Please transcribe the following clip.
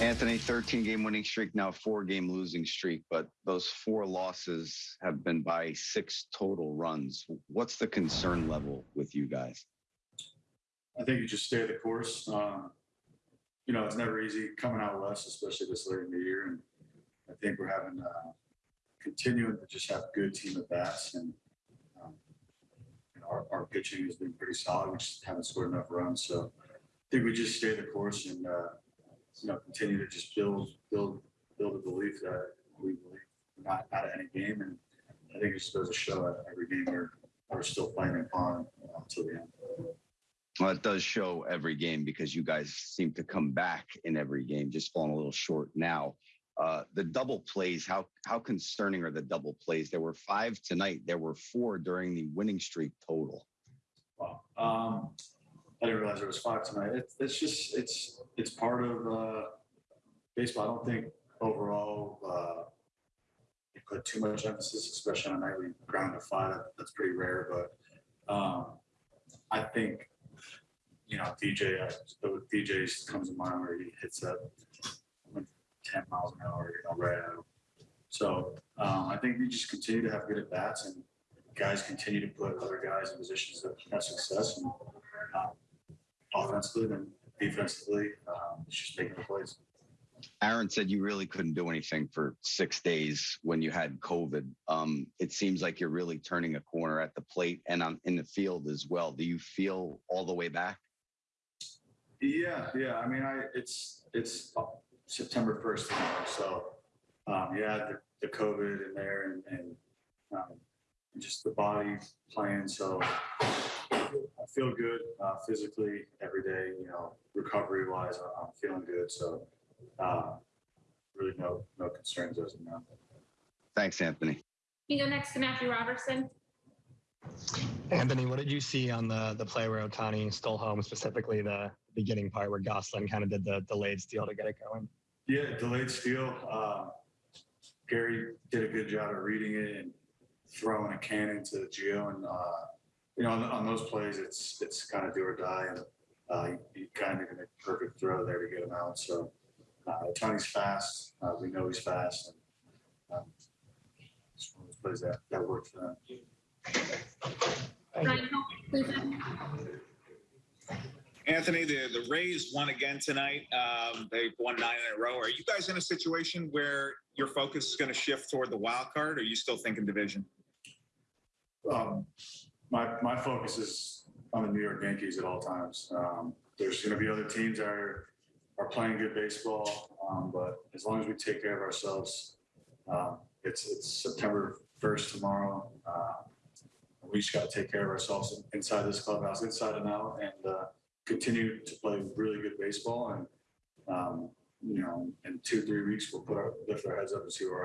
Anthony, 13 game winning streak, now four game losing streak, but those four losses have been by six total runs. What's the concern level with you guys? I think you just stay the course. Um, you know, it's never easy coming out west, especially this late in the year. And I think we're having uh, continuing to just have a good team at bats, and um, you know, our, our pitching has been pretty solid. We just haven't scored enough runs, so I think we just stay the course and uh, you know continue to just build, build, build a belief that we believe we're not out of any game, and I think it just goes to show that every game we're we're still playing in on uh, until the end. Well, it does show every game because you guys seem to come back in every game, just falling a little short now. Uh, the double plays, how how concerning are the double plays? There were five tonight. There were four during the winning streak total. Wow. Um, I didn't realize there was five tonight. It's, it's just, it's, it's part of, uh, baseball. I don't think overall, uh, you put too much emphasis, especially on a nightly ground to five. That's pretty rare, but, um, I think, you know, DJ, the DJ's comes to mind where he hits that ten miles an hour, you know, right him. So, um, I think we just continue to have good at bats and guys continue to put other guys in positions that have success and um, offensively and defensively, um, it's just making the plays. Aaron said you really couldn't do anything for six days when you had COVID. Um, it seems like you're really turning a corner at the plate and on in the field as well. Do you feel all the way back? Yeah, yeah. I mean, I it's it's September first so um, yeah, the, the COVID in there and, and um, just the body playing. So I feel good uh, physically every day. You know, recovery wise, I'm feeling good. So uh, really no no concerns as of now. Thanks, Anthony. You go next to Matthew Robertson. Anthony, what did you see on the the play where Ohtani stole home, specifically the beginning part where Gosselin kind of did the delayed steal to get it going? Yeah, delayed steal. Uh, Gary did a good job of reading it and throwing a cannon to Gio. And, uh, you know, on, on those plays, it's it's kind of do or die. And uh, you, you kind of need to make a perfect throw there to get him out. So uh, Tony's fast. Uh, we know he's fast. And, um, it's one of those plays that, that worked for them. Ryan Hope, Anthony, the, the Rays won again tonight. Um, they've won nine in a row. Are you guys in a situation where your focus is going to shift toward the wild card, or are you still thinking division? um, my my focus is on the New York Yankees at all times. Um, there's going to be other teams that are are playing good baseball, um, but as long as we take care of ourselves, um, it's it's September 1st tomorrow. Uh, we just got to take care of ourselves inside this clubhouse, inside and out, and uh, continue to play really good baseball. And um, you know, in two three weeks, we'll put our lift our heads up and see where we're at.